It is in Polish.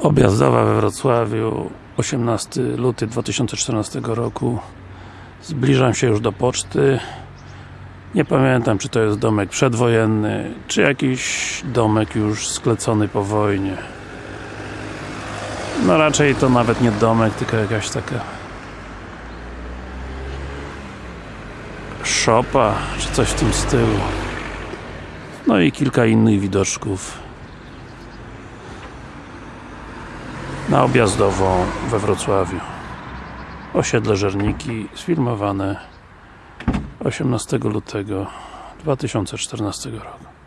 Objazdowa we Wrocławiu 18 luty 2014 roku. Zbliżam się już do poczty. Nie pamiętam czy to jest domek przedwojenny czy jakiś domek już sklecony po wojnie. No raczej to nawet nie domek, tylko jakaś taka szopa, czy coś w tym stylu. No i kilka innych widoczków na objazdową we Wrocławiu. Osiedle Żerniki sfilmowane 18 lutego 2014 roku